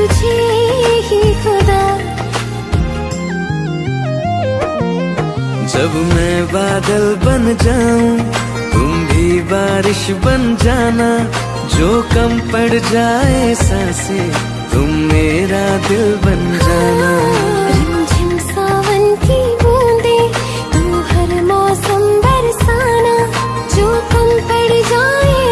तुझे ही खुदा। जब मैं बादल बन जाऊँ तुम भी बारिश बन जाना। जो कम पड़ जाए सांसे तुम मेरा दिल बन जाना। हाँ, सावन की बूंदे तू हर मौसम बरसाना। जो कम पड़ जाए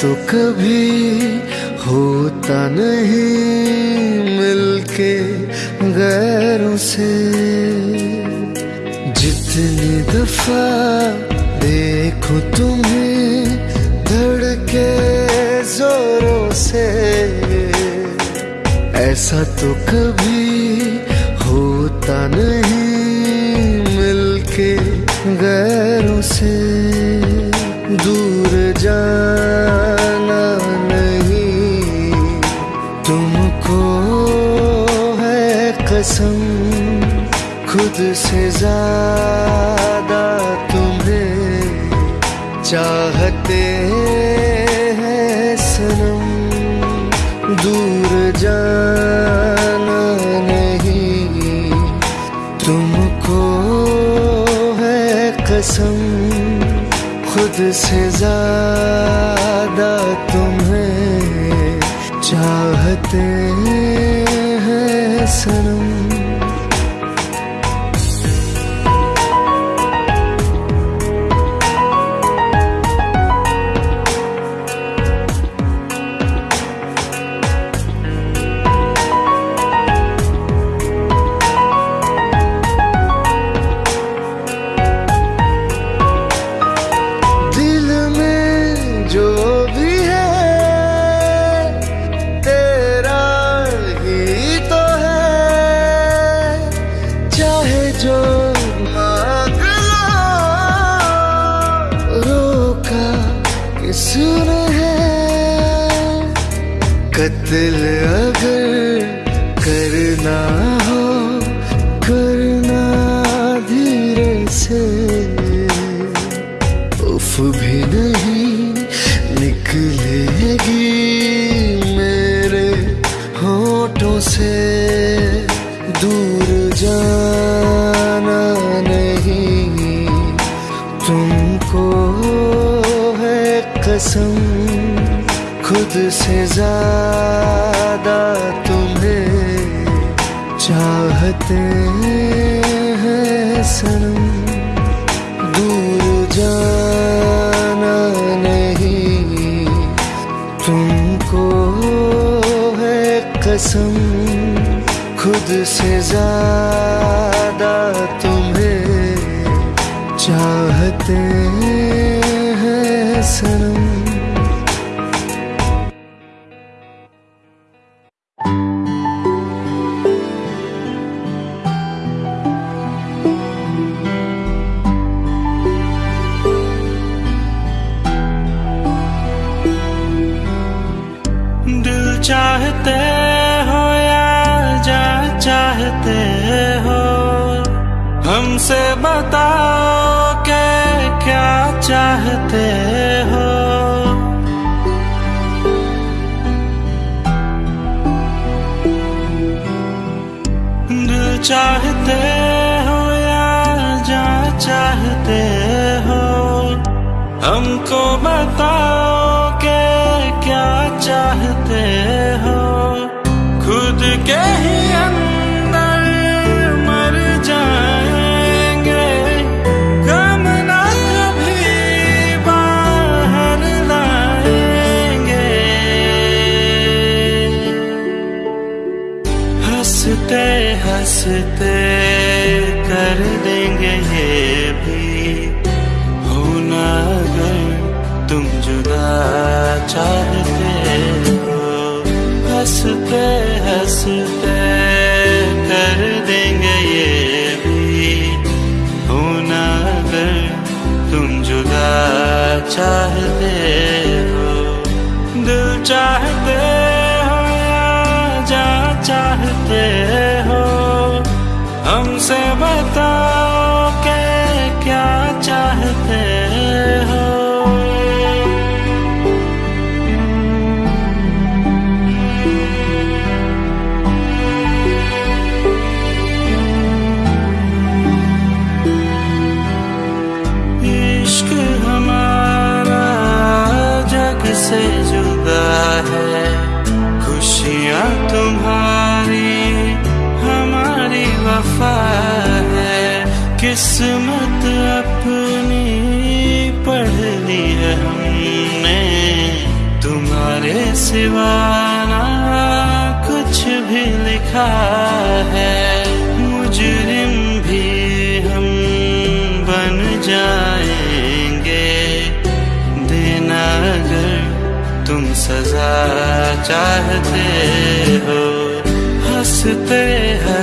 तो कभी होता नहीं मिलके गैरों से। जितनी दफ़ा देखो तुम्हें धड़के जोरों से। ऐसा तो कभी होता नहीं मिलके गैरों से। दूर जा से ज़्यादा तुम्हें चाहते हैं सनम। दूर जाना नहीं तुमको है कसम, खुद से ज़्यादा कसम खुद से ज़्यादा तुम्हें चाहते हैं चाहते हो। दिल चाहते हो या जा चाहते हो। हमसे बता चाहते हो हँसते हैं।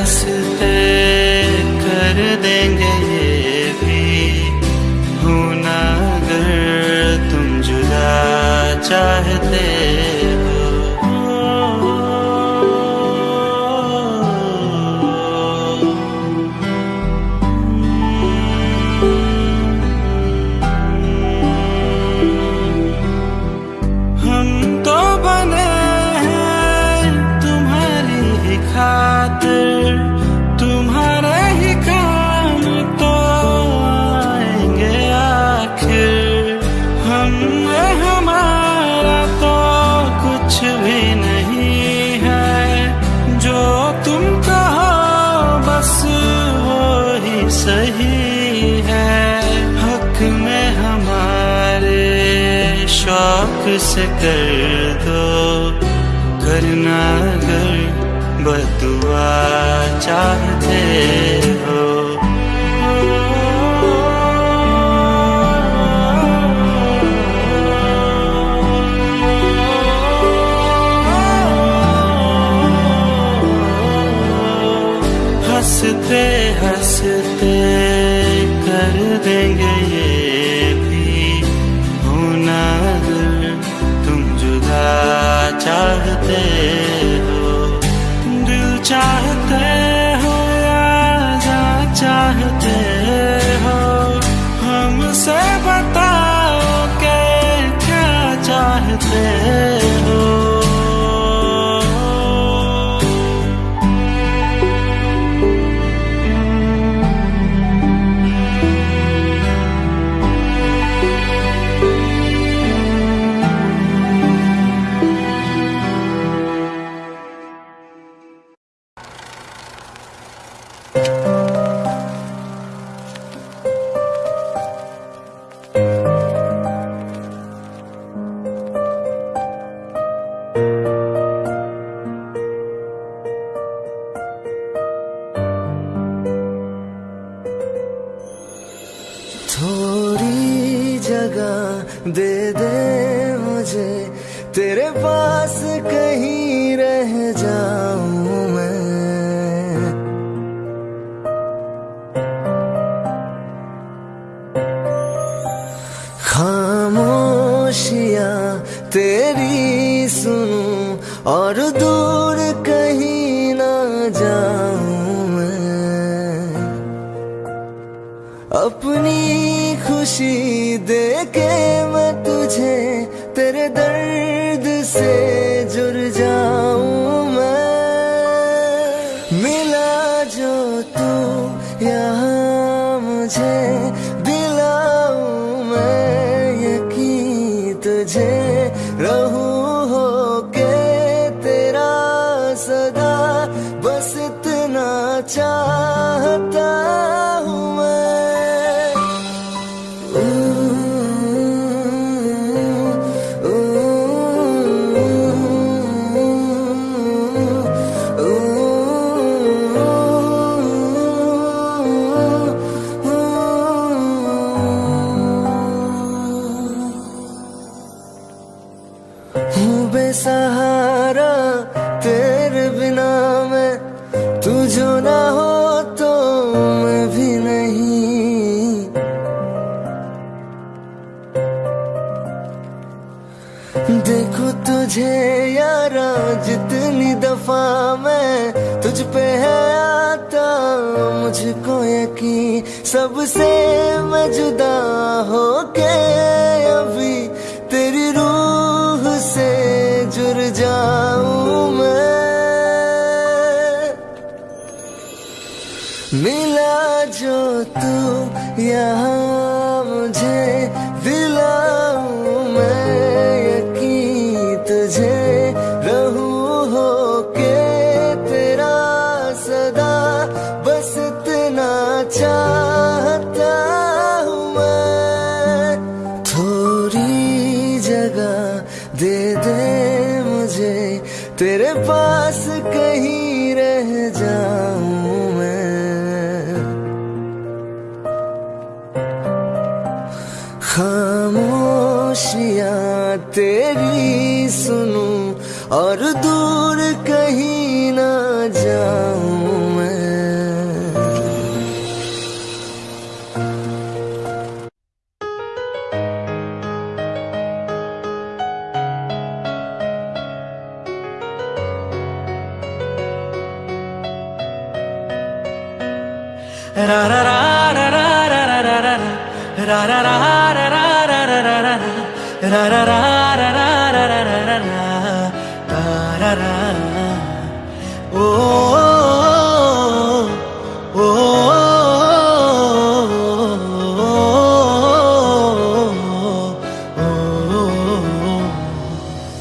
job चाहते हो? हमसे बताओ के क्या चाहते तुझे यारा जितनी दफ़ा मैं तुझ पे है आता, मुझको यकीन सबसे मैं जुदा हो के अभी तेरी रूह से जुड़ जाऊँ मैं। मिला जो तू यहाँ ra ra ra ra ra ra ra ra ra ra ra ra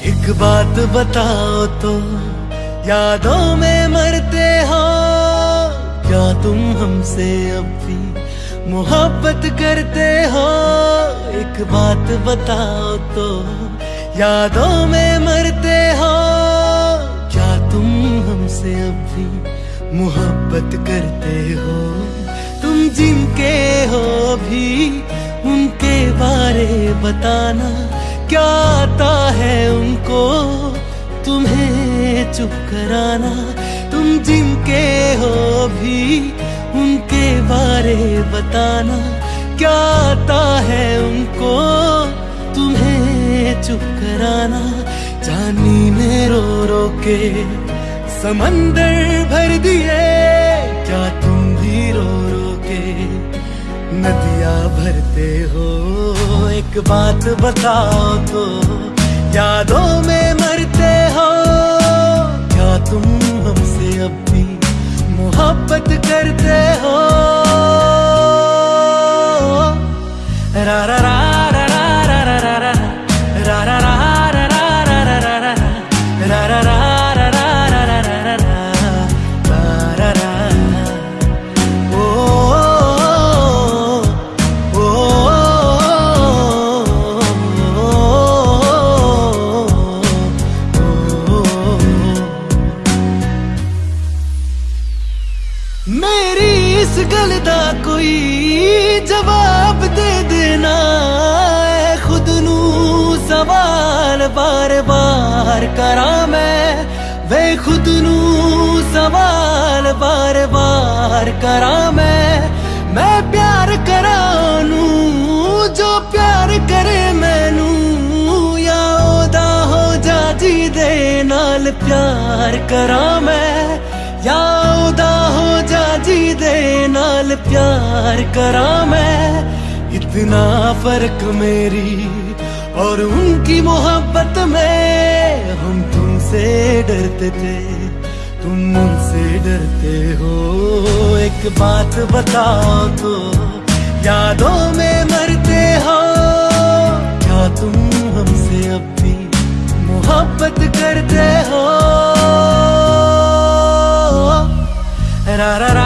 एक बात बताओ तो यादों में मरते हो, क्या तुम हमसे अब भी मोहब्बत करते हो? एक बात बताओ तो यादों में मरते हो। क्या तुम हमसे अब भी मोहब्बत करते हो? तुम जिनके हो भी, उनके बारे बताना क्या आता है उनको? तुम्हें चुप कराना, तुम जिनके हो भी, उनके बारे बताना आता है उनको, तुम्हें चुप कराना। जानी ने रो रो के समंदर भर दिए, क्या तुम भी रो रो के नदिया भरते हो? एक बात बताओ तो यादों में मरते हो? क्या तुम हमसे अब भी मोहब्बत करते हो? ra ra ra. करा मैं वे खुद सवाल बार बार करा मैं मैं प्यार करानू, जो प्यार करे मैनू, या ओदा हो जा जी दे नाल प्यार करा मैं या ओदा हो जा जी दे नाल प्यार करा मैं इतना फ़र्क मेरी और उनकी मोहब्बत में तुमसे डरते थे, तुम मुझसे डरते हो। एक बात बताओ तो यादों में मरते हो। क्या तुम हमसे अब भी मोहब्बत करते हो? रा रा रा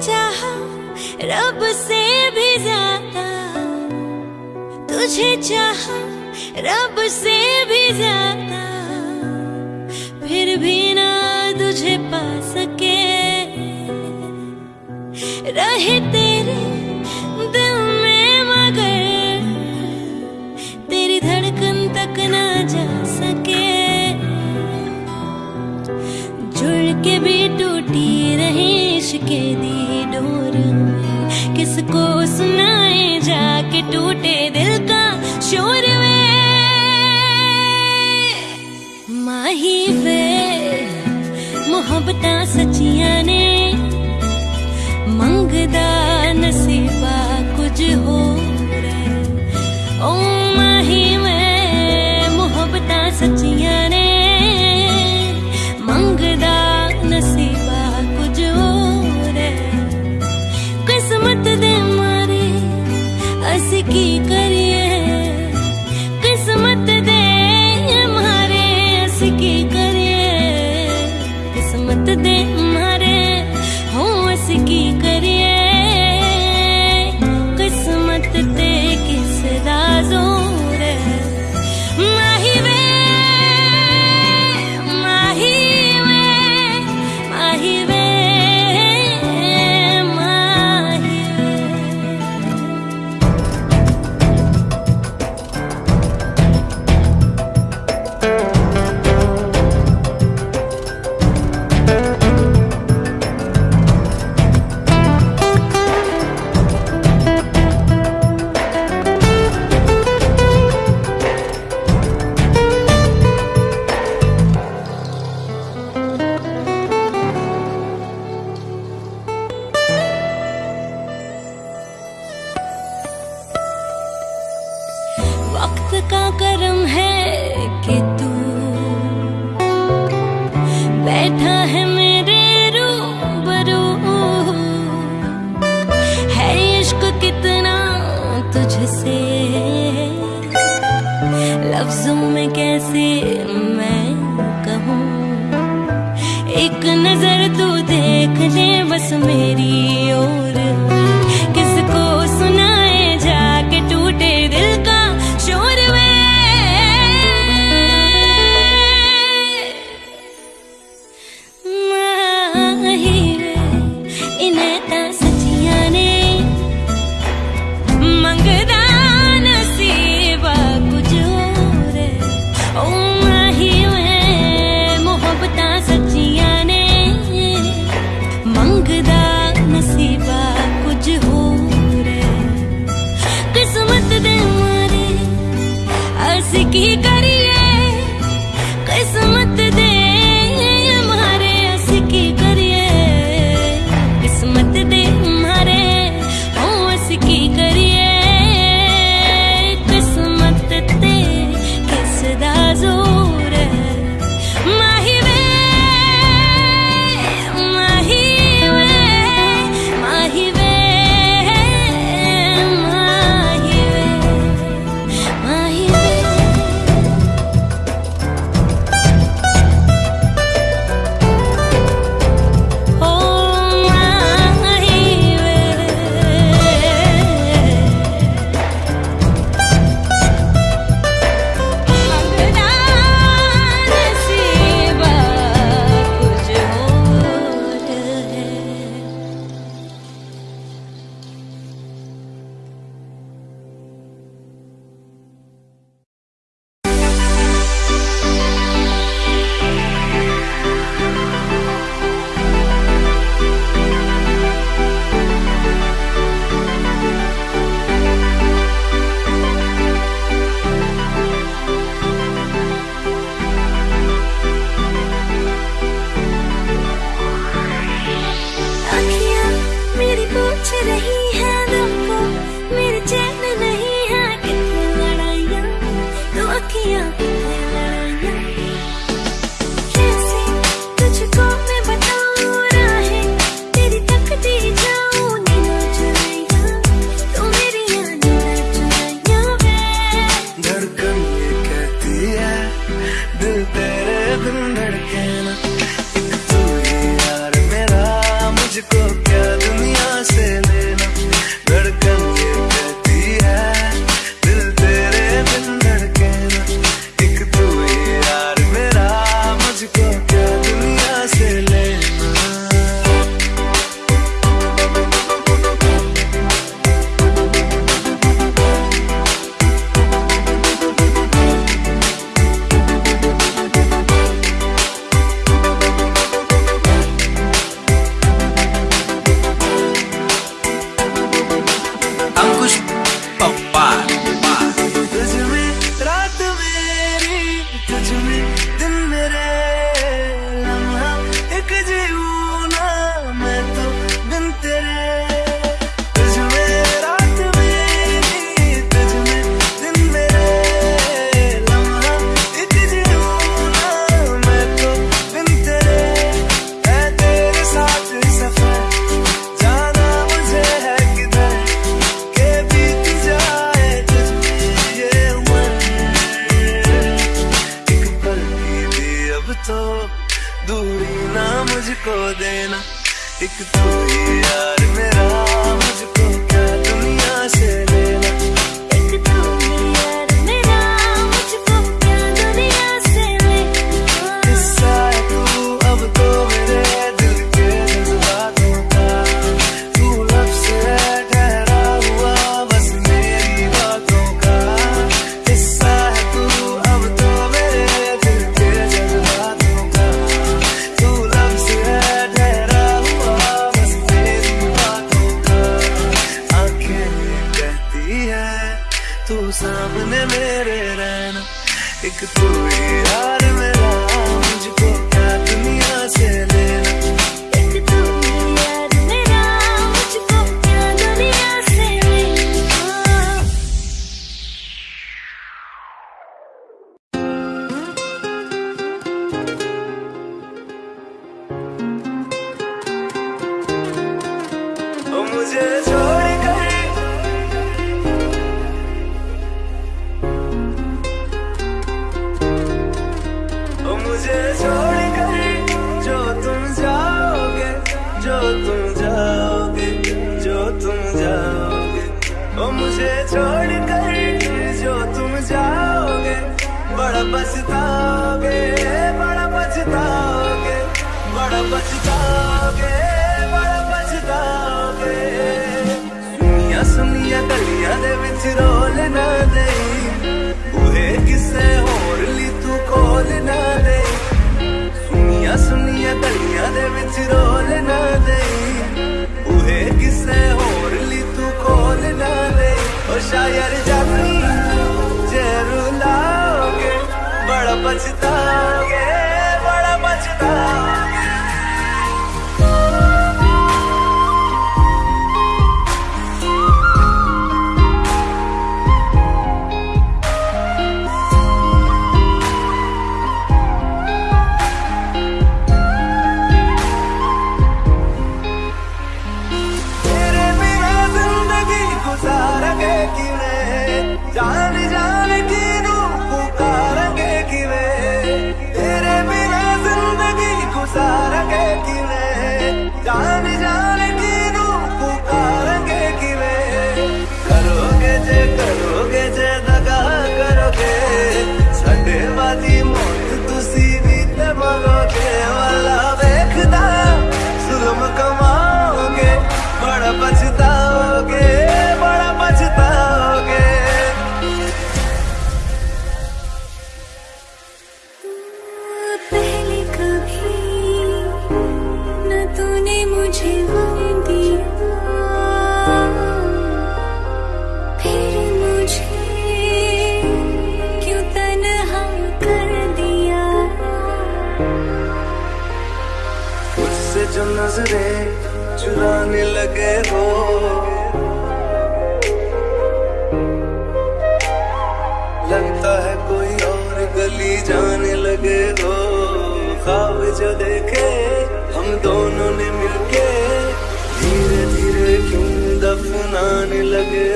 चाह रब से भी ज़्यादा। तुझे चाह रब से भी ज़्यादा। फिर भी ना तुझे पा सके।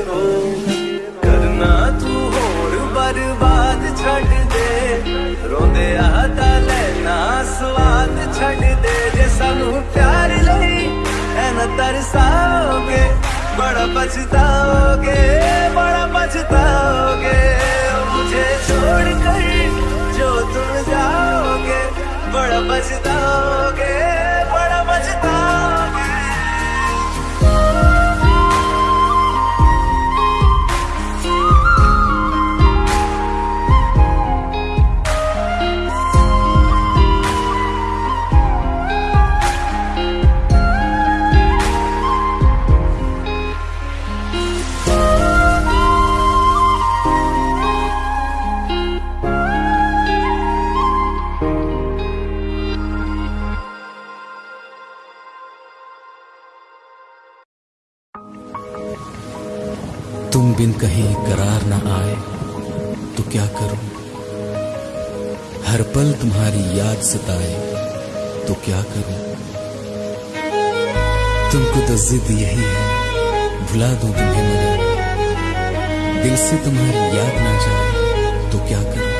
ਹੋ। ਕਰਨਾ ਤੂੰ ਹੋਰ ਬਰਬਾਦ ਛੱਡ ਦੇ। ਰੋਂਦੇ ਸਵਾਦ ਛੱਡ ਦੇ। ਜੇ ਸਾਨੂੰ ਪਿਆਰ ਲਈ ਬੜਾ ਪਛਤਾਓਗੇ ਬੜਾ ਪਛਤਾਓਗੇ। ਮੁਝੇ ਛੋੜ ਕਰ ਜੋ ਤੁਮ ਜਾਓਗੇ, ਬੜਾ ਪਛਤਾਓਗੇ। तुम बिन कहीं करार ना आए तो क्या करूँ? हर पल तुम्हारी याद सताए तो क्या करूँ? तुमको तो जिद यही है, भुला दो तुम्हें मगर दिल से तुम्हारी याद ना जाए तो क्या करूँ?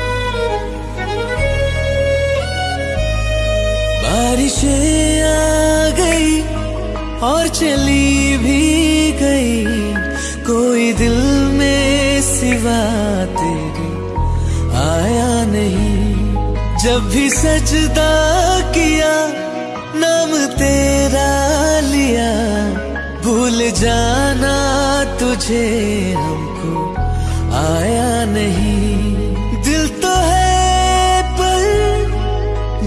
बारिश आ गई और चली भी गई। कोई दिल में सिवा तेरे आया नहीं। जब भी सजदा किया, नाम तेरा लिया। भूल जाना तुझे हमको, आया नहीं। दिल तो है पर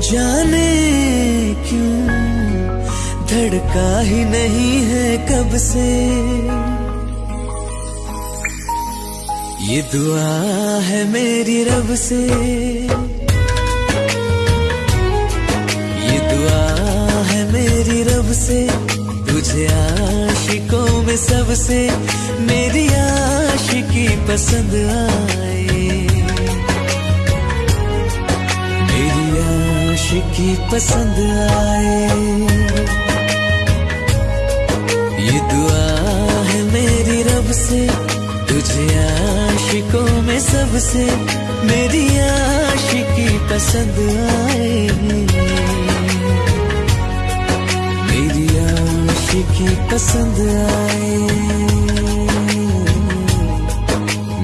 जाने क्यों? धड़का ही नहीं है कब से। ये दुआ है मेरी रब से। ये दुआ है मेरी रब से। तुझे आशिकों में सबसे मेरी आशिकी पसंद आए। मेरी आशिकी पसंद आए। ये दुआ है मेरी रब से। तुझे आशिकों में सबसे मेरी आशिकी पसंद आए मेरी आशिकी पसंद आए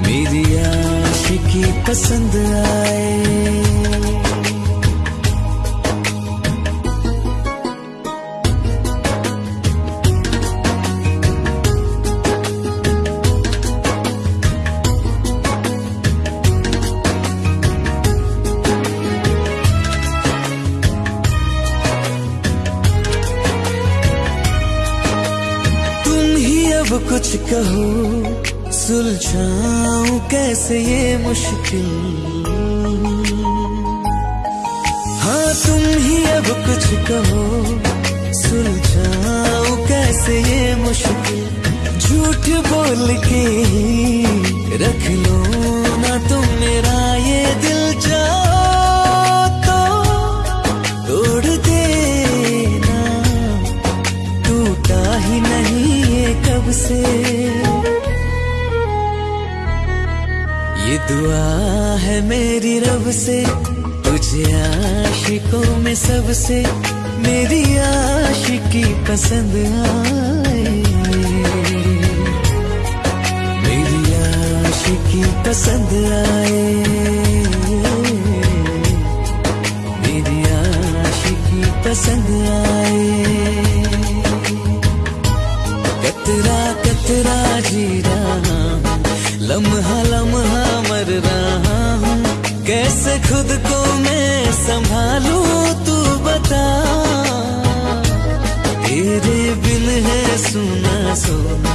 मेरी आशिकी पसंद आए कुछ कहो, सुलझाऊं कैसे ये मुश्किल? हाँ तुम ही अब कुछ कहो, सुलझाऊं कैसे ये मुश्किल? झूठ बोल के ही रख लो ना तुम मेरा ये दिल जाओ से। ये दुआ है मेरी रब से, तुझे आशिकों में सबसे, मेरी आशिकी पसंद आए। मेरी आशिकी पसंद आए। मेरी आशिकी पसंद आए। कतरा कतरा जी रहा हूँ लम्हा लम्हा मर रहा हूँ। कैसे खुद को मैं संभालू, तू बता। तेरे बिन है सुना, सोना।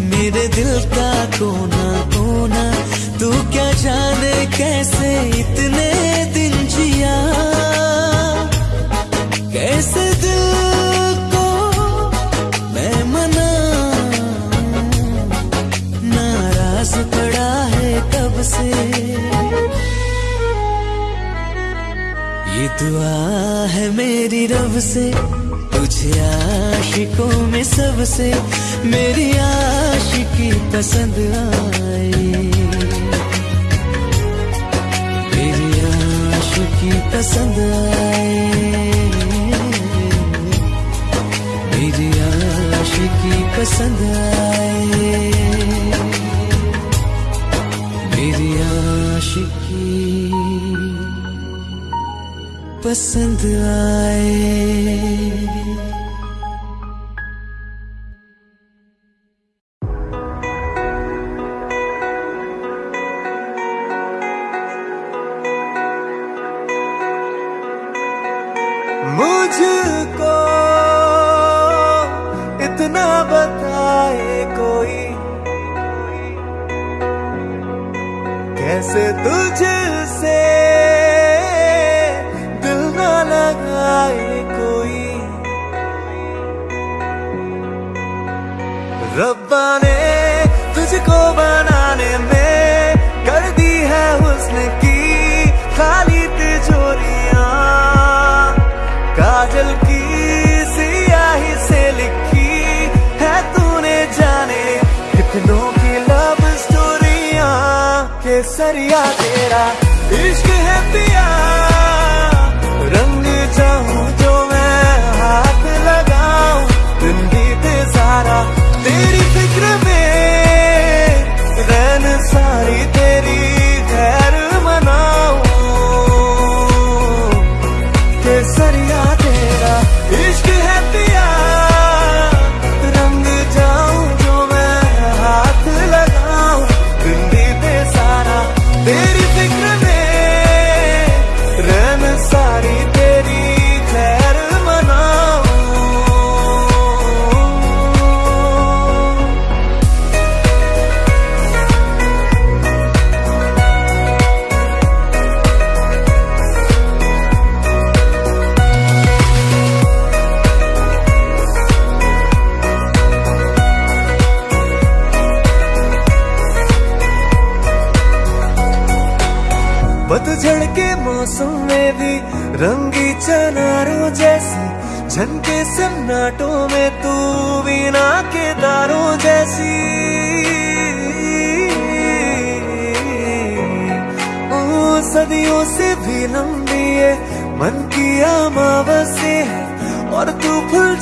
मेरे दिल का कोना कोना। तू क्या जाने कैसे इतने मेरी रब से, तुझे आशिकों में सबसे मेरी आशिकी पसंद आए मेरी आशिकी पसंद आए मेरी आशिकी पसंद आए पसंद आए।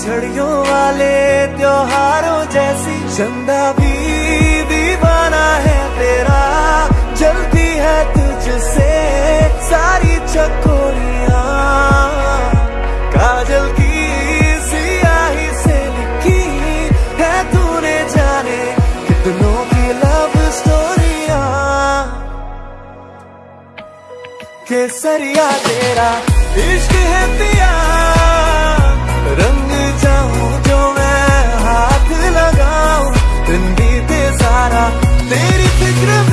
झड़ियों वाले त्योहारों जैसी चंदा भी दीवाना है तेरा। जलती है तुझसे सारी चकोरिया। काजल की सियाही से लिखी है तूने जाने कितनों की लव स्टोरिया केसरिया तेरा इश्क है पिया, रंग सारा तेरी फ़िक्र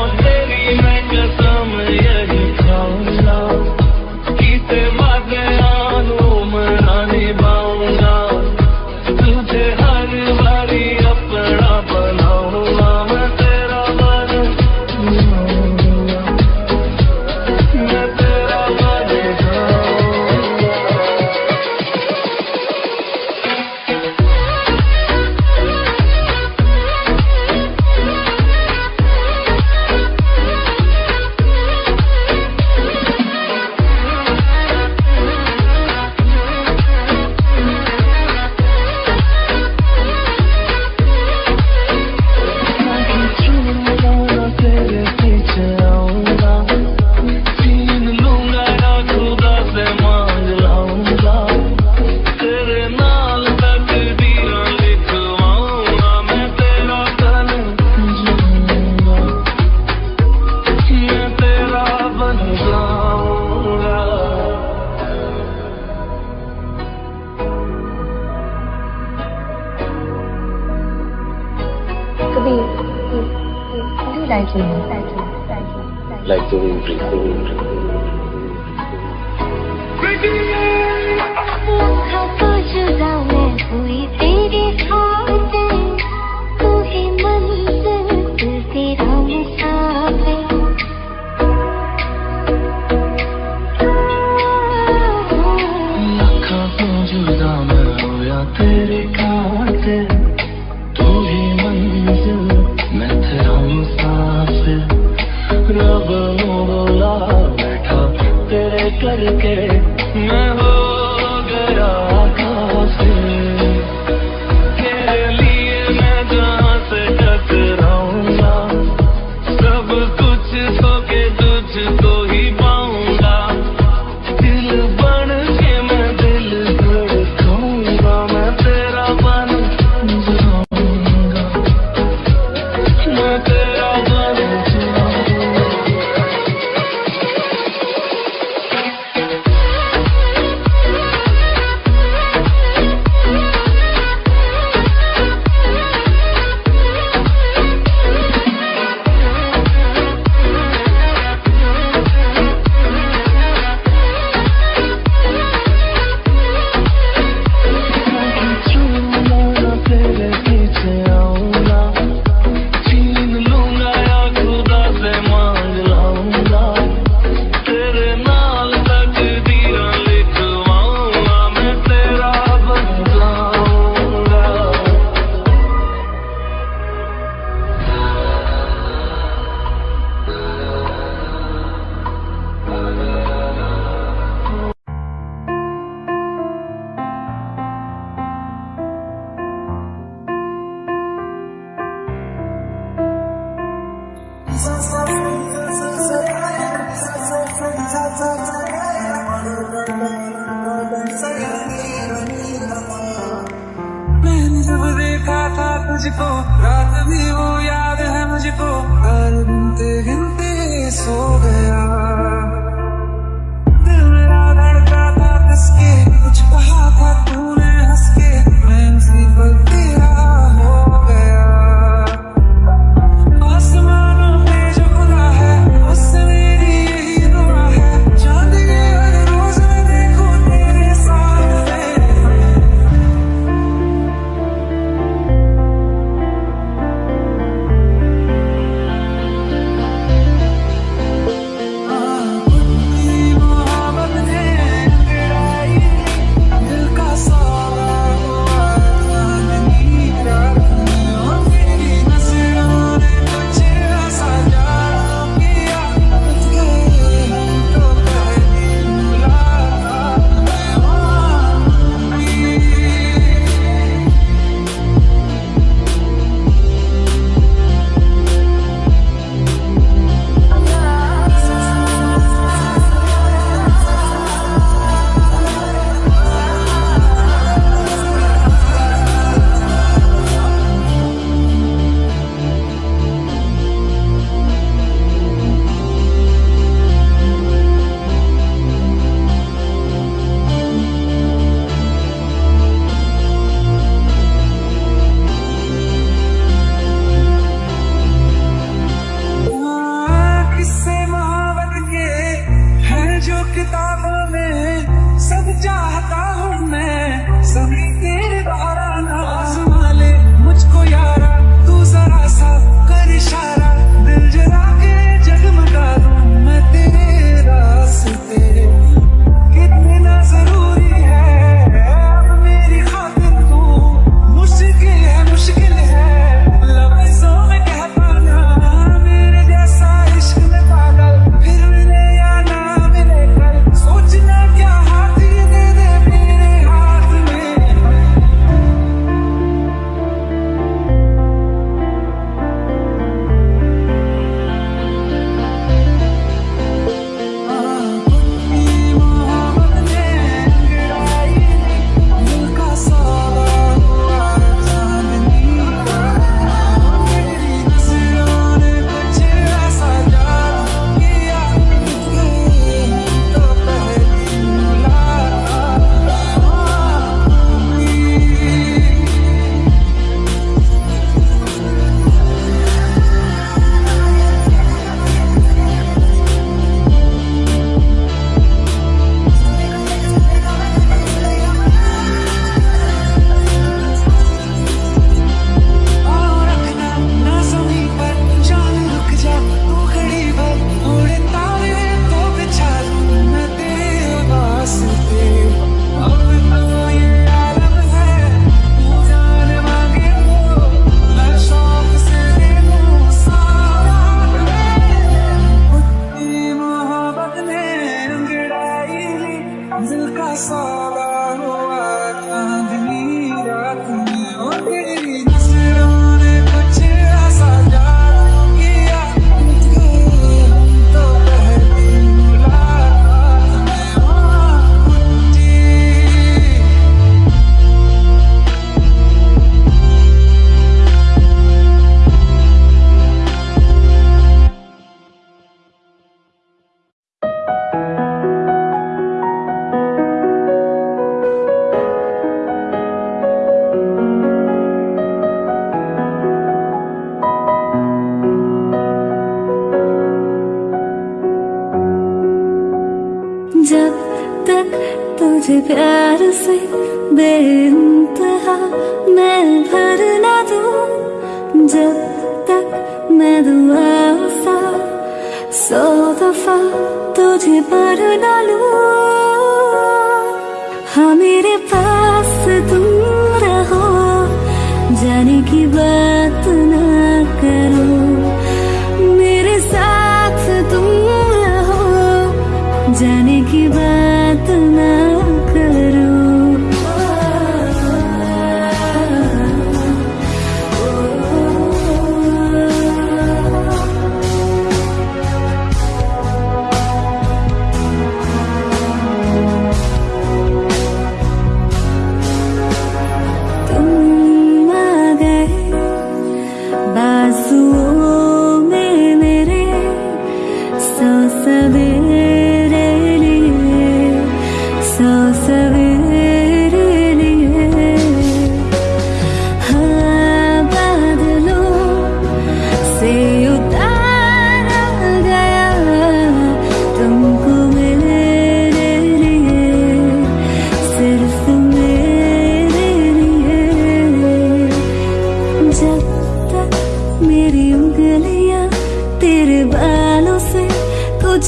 on, baby, make us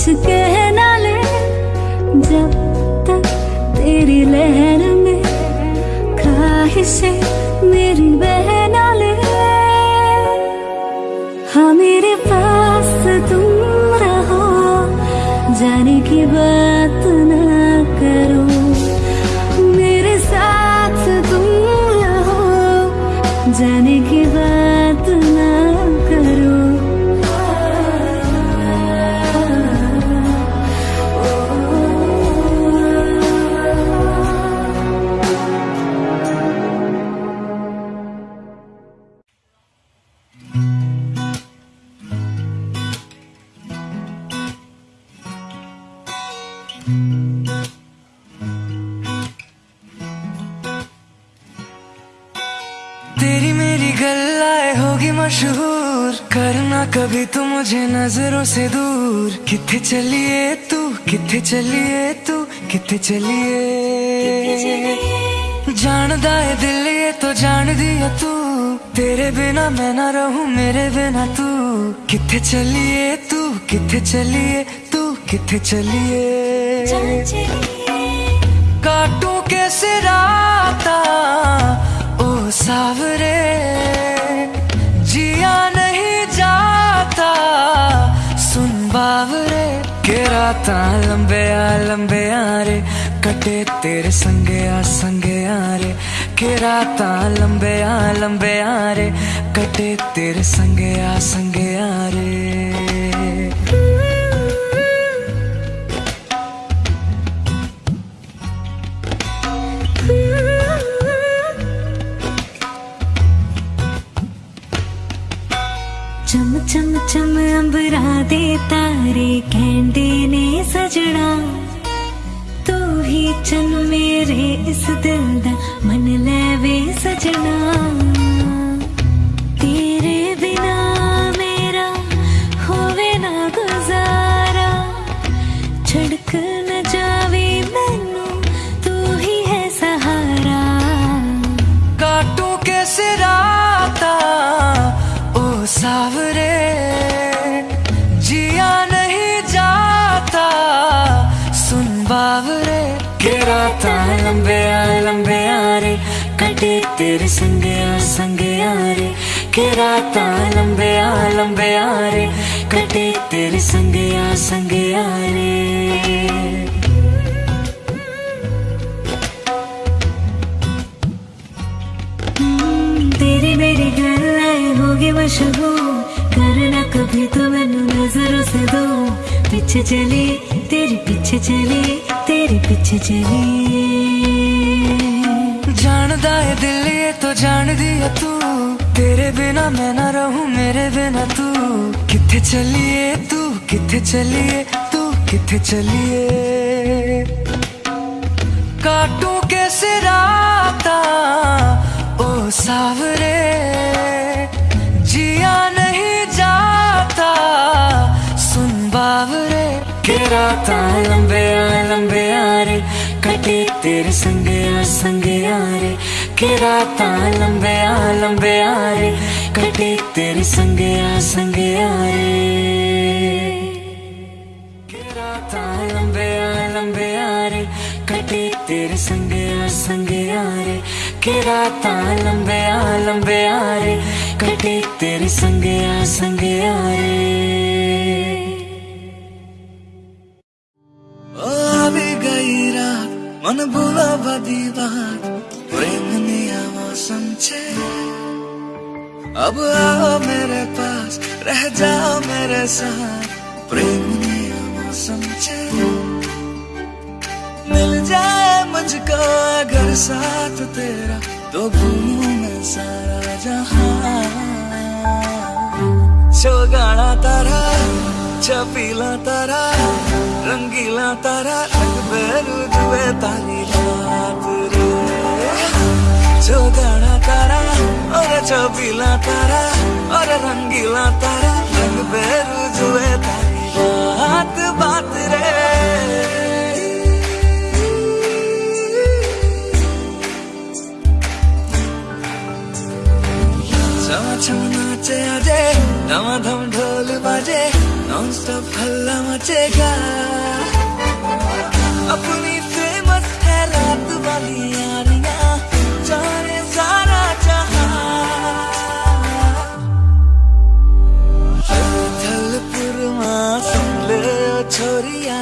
कुछ कह ना ले जब तक तेरी लहर में ख्वाहिशें मेरी नज़रों से दूर। किथे चलिए तू? किथे चलिए तू? किथे चलिए? जानदा है दिल ये तो जान दिया तू। तेरे बिना मैं ना रहूँ, मेरे बिना तू। किथे चलिए तू? किथे चलिए तू? किथे चलिए? काटू कैसे राता ओ सावरे। सुन बावरे, के राता लंबे आ लंबे आ रे, कटे तेरे संगे आ संगे आ रे। के राता लंबे आ लंबे आ रे, कटे तेरे संगे आ संगे आ रे। दे तारे कहते ने सजना तू ही चन मेरे इस दिल तेरे संगे आ संगे आ रे। तेरी मेरी गल्लाए होगी मशहूर। करना कभी तो से दो। पीछे चली, तेरे पीछे चली, तेरे पीछे चली। जानदा है दिल ये तो जान दिया तू। तेरे बिना मैं ना रहूँ, मेरे बिना तू। किथे चलिए तू? किथे चलिए, तू किथे चलिए? काटू कैसे राता ओ सावरे, जिया नहीं जाता, सुन बावरे। के राता लंबे आ लंबे आ रे, कटे तेरे संगे आ संगे आ रे। के राता लंबे आ लंबे आ रे, कटे तेरे संगे आ संगे आ रे। तेरे संगे आ संगे आ रे के रात लंबे आ लंबे आ रे, कटे तेरे संगे आ संगे आ रे मन भुला बदी बात प्रेम ने मौसम छे। अब आ मेरे पास, रह जा मेरे साथ, प्रेम ने मौसम छे। मिल जा साथ तेरा तो घूमू मैं सारा जहाँ। छो तारा, छपीला तारा, रंगीला तारा रंगबे रुदबे तारी रात रे। छो गाना तारा, और छपीला तारा, और रंगीला तारा रंगबे रुदबे तारी रात बात रे। नाचे आजे धमाधम ढोल बाजे नॉन स्टॉप हल्ला मचेगा अपनी फेमस है रात वाली यारियां जाने सारा जहां थलपुरमा सुन ले ओ छोरिया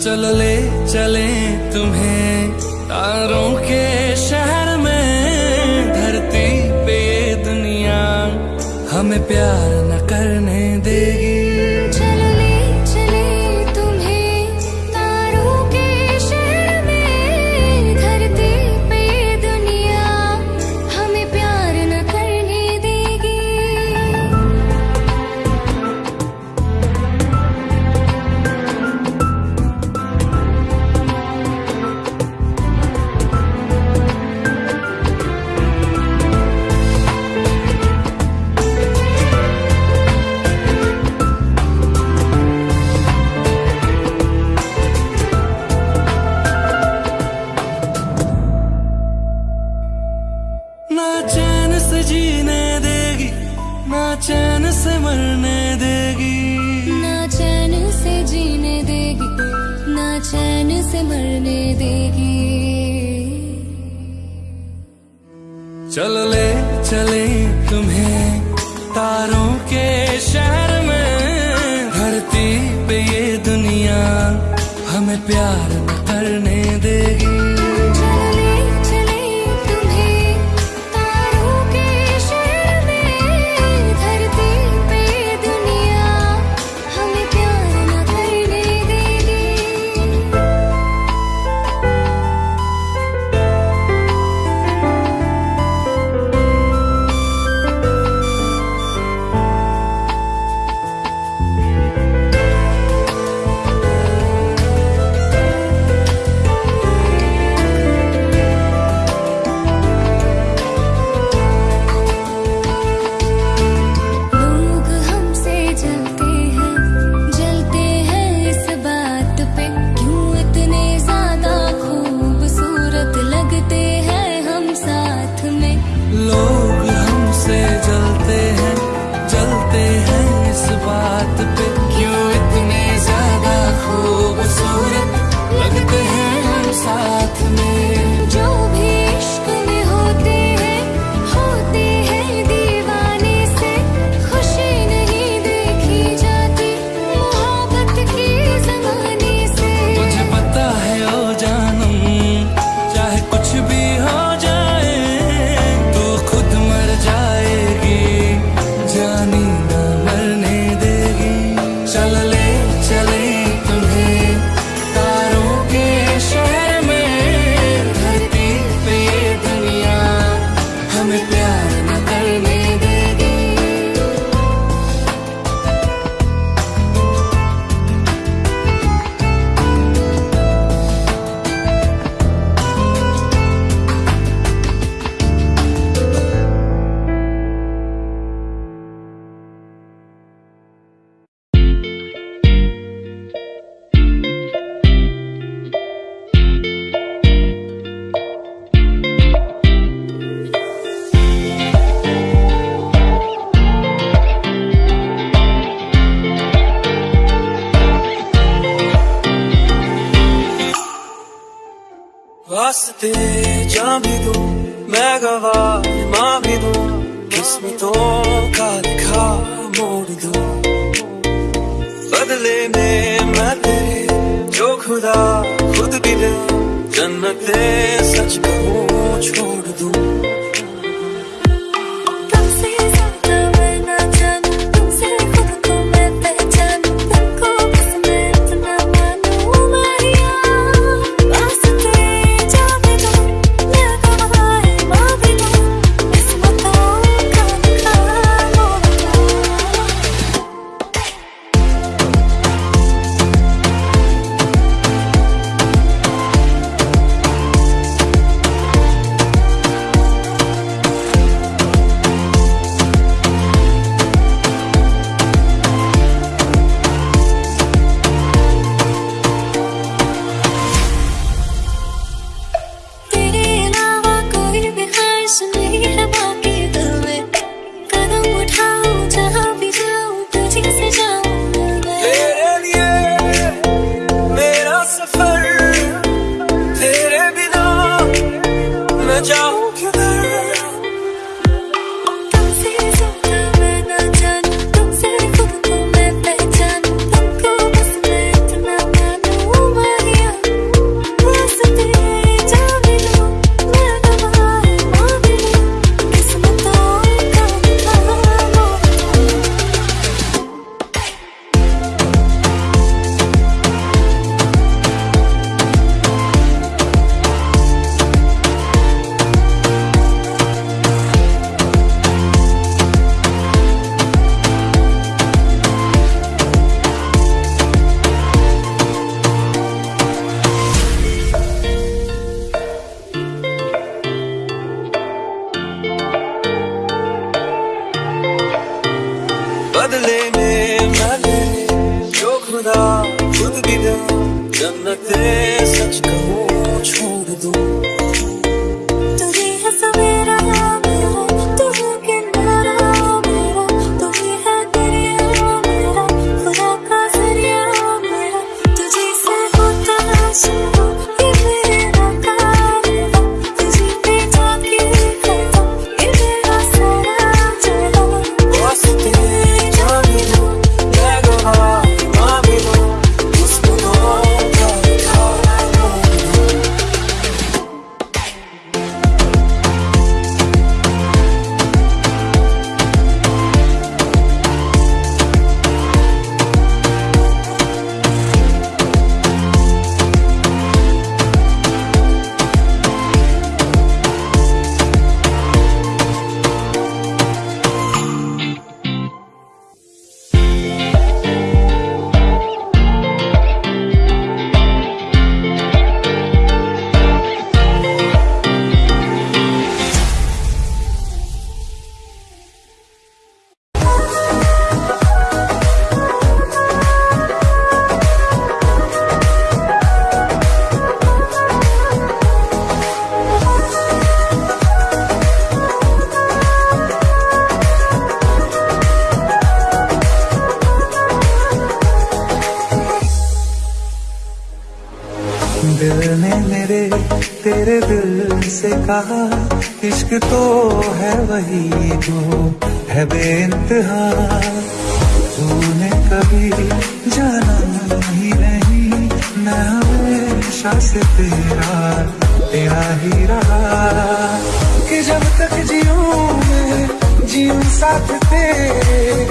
अचल ले, चले तुम्हें। तारों के शहर में धरती पे दुनिया। हमें प्यार न करने दिल ने मेरे, तेरे दिल से कहा, इश्क तो है वही जो है बेइंतहा। तूने कभी जाना ही नहीं, मैं हमेशा से तेरा तेरा ही रहा। कि जब तक जीऊं मैं, जीऊं साथ तेरे,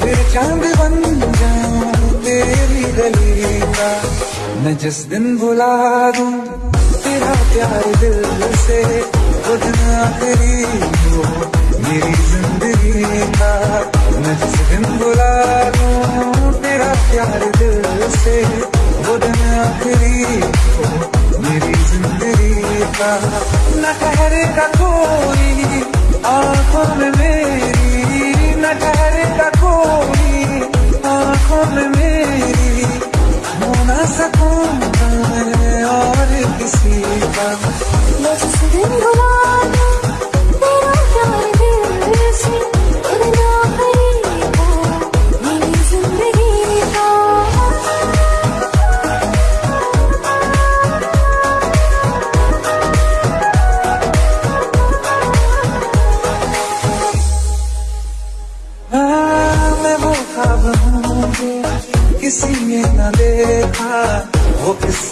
फिर चाँद बन जाऊँ तेरी गली का। मैं जिस दिन बुला दूँ, तेरा प्यार दिल से वो दिन आखिरी हो मेरी ज़िंदगी का मैं जिस दिन बुला दूँ, तेरा प्यार दिल से वो दिन आखिरी हो मेरी ज़िंदगी का न ठहरेगा कोई, आँखों में मेरी, न ठहरेगा कोई, आँखों में मेरी ना सकूँ और किसी का। मुझसे दिन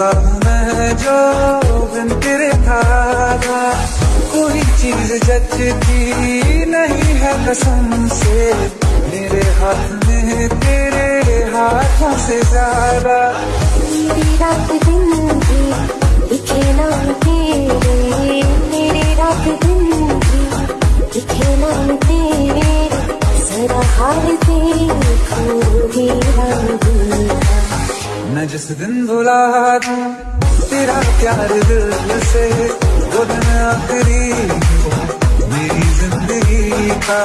किस्सा मैं जो बिन तेरे था कोई चीज़ जचती नहीं है कसम से। मेरे हाथ में तेरे हाथों से ज़्यादा। रात दिन नाम तेरे मेरी रात नाम तेरे जरा ही रंग मैं जिस दिन भुला दूँ, तेरा प्यार दिल से, वो दिन आखिरी, मेरी ज़िंदगी का